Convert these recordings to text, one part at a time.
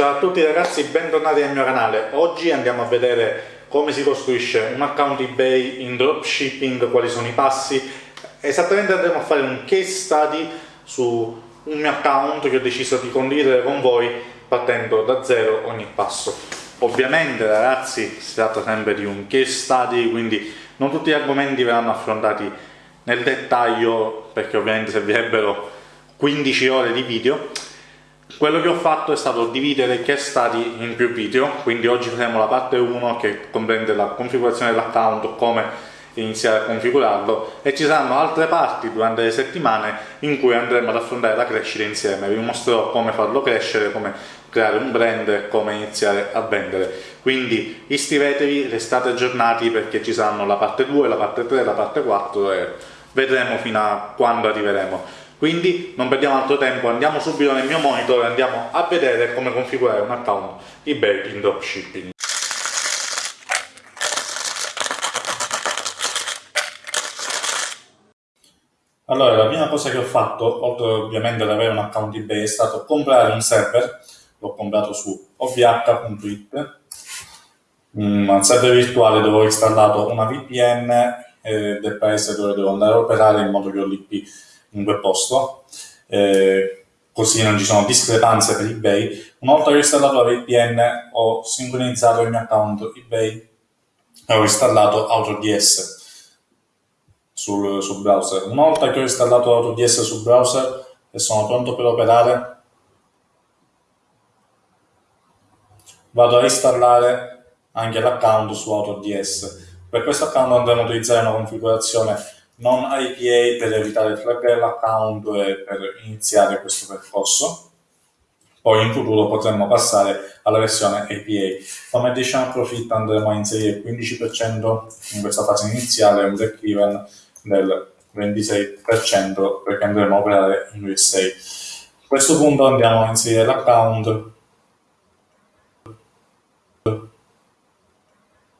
Ciao a tutti ragazzi, bentornati al mio canale. Oggi andiamo a vedere come si costruisce un account eBay in dropshipping, quali sono i passi. Esattamente andremo a fare un case study su un mio account che ho deciso di condividere con voi partendo da zero ogni passo. Ovviamente ragazzi si tratta sempre di un case study, quindi non tutti gli argomenti verranno affrontati nel dettaglio perché ovviamente servirebbero 15 ore di video quello che ho fatto è stato dividere i case study in più video, quindi oggi faremo la parte 1 che comprende la configurazione dell'account, come iniziare a configurarlo e ci saranno altre parti durante le settimane in cui andremo ad affrontare la crescita insieme, vi mostrerò come farlo crescere, come creare un brand e come iniziare a vendere. Quindi iscrivetevi, restate aggiornati perché ci saranno la parte 2, la parte 3, la parte 4 e vedremo fino a quando arriveremo. Quindi non perdiamo altro tempo, andiamo subito nel mio monitor e andiamo a vedere come configurare un account eBay in dropshipping. Allora, la prima cosa che ho fatto, oltre ovviamente ad avere un account eBay, è stato comprare un server, l'ho comprato su ovh.it, un server virtuale dove ho installato una VPN eh, del paese dove devo andare a operare in modo che ho l'IP in quel posto, eh, così non ci sono discrepanze per eBay. Una volta che ho installato la VPN ho sincronizzato il mio account eBay e ho installato AutoDS sul, sul browser. Una volta che ho installato AutoDS sul browser e sono pronto per operare, vado a installare anche l'account su AutoDS. Per questo account andremo a utilizzare una configurazione non IPA per evitare il flag account e per iniziare questo percorso. Poi in futuro potremmo passare alla versione APA. Come additional profit andremo a inserire il 15% in questa fase iniziale un break even del 26% perché andremo a operare in USA. A questo punto andiamo a inserire l'account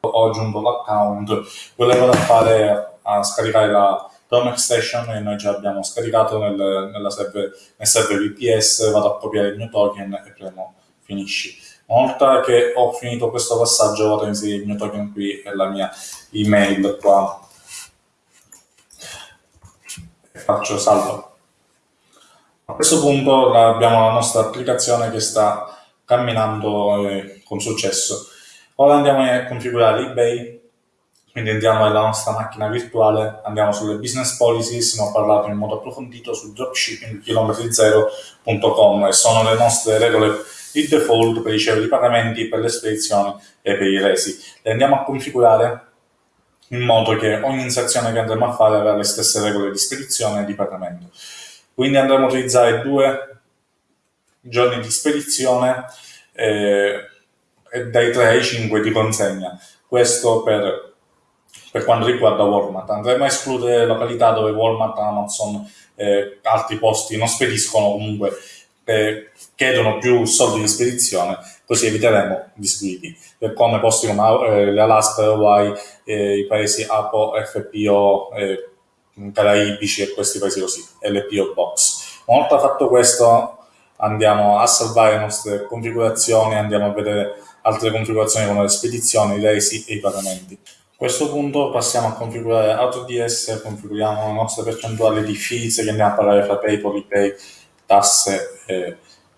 ho aggiunto l'account volevo fare a scaricare la Chrome Extension e noi già abbiamo scaricato nel, server, nel server VPS, vado a copiare il mio token e premo finisci. Una volta che ho finito questo passaggio vado a inserire il mio token qui e la mia email qua e faccio salvo. A questo punto abbiamo la nostra applicazione che sta camminando eh, con successo. Ora andiamo a configurare eBay quindi andiamo nella nostra macchina virtuale, andiamo sulle business policies, ne ho parlato in modo approfondito su dropshippingchilometrizero.com e sono le nostre regole di default per i pagamenti, per le spedizioni e per i resi. Le andiamo a configurare in modo che ogni inserzione che andremo a fare avrà le stesse regole di spedizione e di pagamento. Quindi andremo a utilizzare due giorni di spedizione eh, e dai 3 ai 5 di consegna. Questo per per quanto riguarda Walmart. Andremo a escludere località dove Walmart, Amazon e eh, altri posti non spediscono comunque eh, chiedono più soldi di spedizione, così eviteremo disguidi. Per come posti come eh, l'Alaska, Hawaii, eh, i paesi APO, FPO, eh, caraibici e questi paesi così, LPO Box. Una volta fatto questo andiamo a salvare le nostre configurazioni, andiamo a vedere altre configurazioni come le spedizioni, i resi e i pagamenti. Questo punto passiamo a configurare AutoDS, configuriamo la nostra percentuale di fees che andiamo a parlare fra PayPal, ePay, tasse e,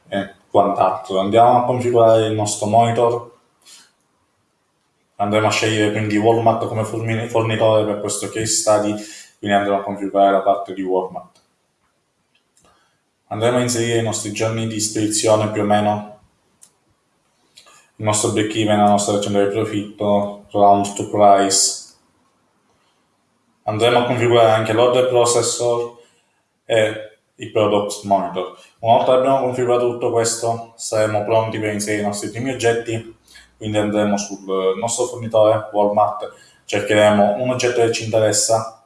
e quant'altro. Andiamo a configurare il nostro monitor, andremo a scegliere quindi Walmart come fornitore per questo case study, quindi andremo a configurare la parte di Walmart. Andremo a inserire i nostri giorni di spedizione più o meno il nostro break even, la nostra percentuale di profitto, round to price. Andremo a configurare anche l'order processor e i product monitor. Una volta abbiamo configurato tutto questo, saremo pronti per inserire i nostri primi oggetti, quindi andremo sul nostro fornitore Walmart, cercheremo un oggetto che ci interessa,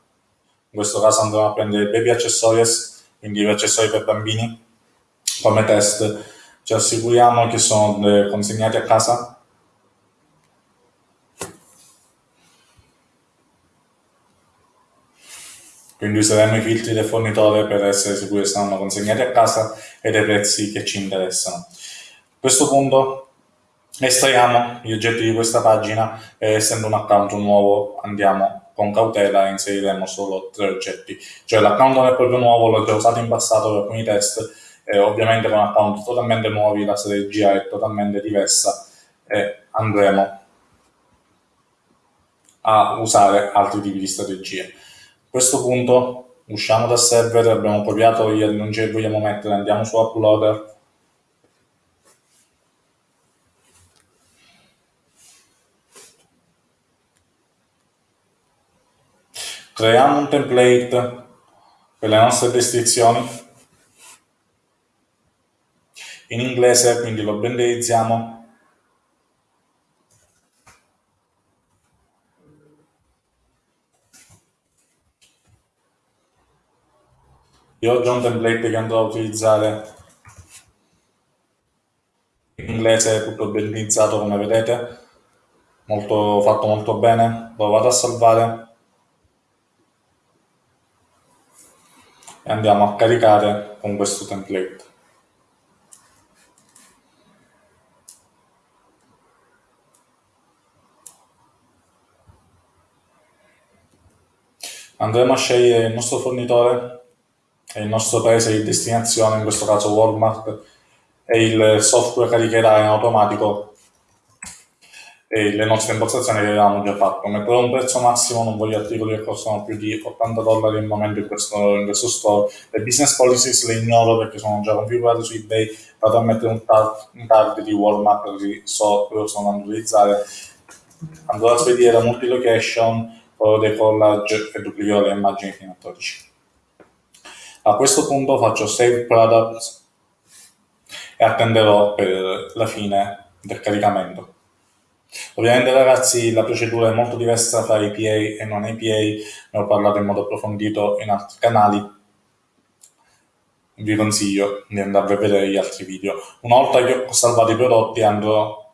in questo caso andremo a prendere baby accessories, quindi gli accessori per bambini, come test ci assicuriamo che sono eh, consegnati a casa? Quindi useremo i filtri del fornitore per essere sicuri che saranno consegnati a casa e dei prezzi che ci interessano. A questo punto estraiamo gli oggetti di questa pagina e essendo un account nuovo andiamo con cautela e inseriremo solo tre oggetti. Cioè l'account non è proprio nuovo, l'ho già usato in passato per alcuni test, e ovviamente con account totalmente nuovi la strategia è totalmente diversa. E andremo a usare altri tipi di strategie. A questo punto usciamo dal server, abbiamo copiato gli annunci che vogliamo mettere, andiamo su Uploader, creiamo un template per le nostre descrizioni in inglese, quindi lo banderizziamo Io ho già un template che andrò a utilizzare. In inglese, tutto bellizzato come vedete, molto, fatto molto bene, lo vado a salvare. E andiamo a caricare con questo template. Andremo a scegliere il nostro fornitore e il nostro paese di destinazione, in questo caso Walmart, e il software caricherà in automatico le nostre impostazioni che avevamo già fatto. Metterò un prezzo massimo, non voglio articoli che costano più di 80 dollari al momento in questo, in questo store. Le business policies le ignoro perché sono già configurate su eBay, vado a mettere un tag, un tag di Walmart che so dove sono andando a utilizzare. Andrò a spedire multi-location, foro dei collage e duplicherò le immagini fino a 12. A questo punto faccio Save Products e attenderò per la fine del caricamento. Ovviamente ragazzi la procedura è molto diversa tra APA e non APA, ne ho parlato in modo approfondito in altri canali, vi consiglio di andare a vedere gli altri video. Una volta che ho salvato i prodotti andrò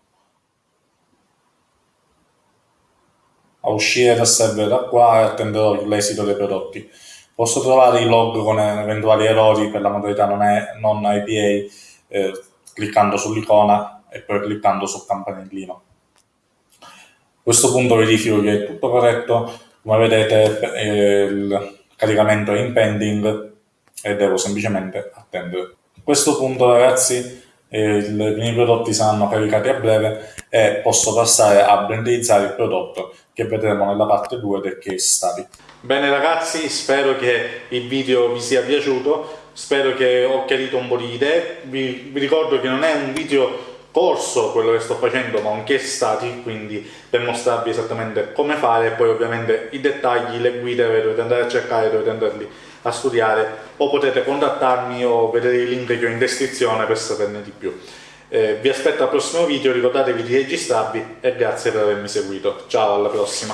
a uscire dal server da qua e attenderò l'esito dei prodotti. Posso trovare i log con eventuali errori per la modalità non, è, non IPA eh, cliccando sull'icona e poi cliccando sul campanellino. A questo punto verifico che è tutto corretto, come vedete eh, il caricamento è in pending e devo semplicemente attendere. A questo punto ragazzi eh, i miei prodotti saranno caricati a breve e posso passare a branderizzare il prodotto che vedremo nella parte 2 del case study. Bene ragazzi, spero che il video vi sia piaciuto, spero che ho chiarito un po' di idee, vi, vi ricordo che non è un video corso quello che sto facendo ma un case study quindi per mostrarvi esattamente come fare. E poi ovviamente i dettagli, le guide dovete andare a cercare, dovete andarli a studiare o potete contattarmi o vedere i link che ho in descrizione per saperne di più. Eh, vi aspetto al prossimo video, ricordatevi di registrarvi e grazie per avermi seguito. Ciao, alla prossima!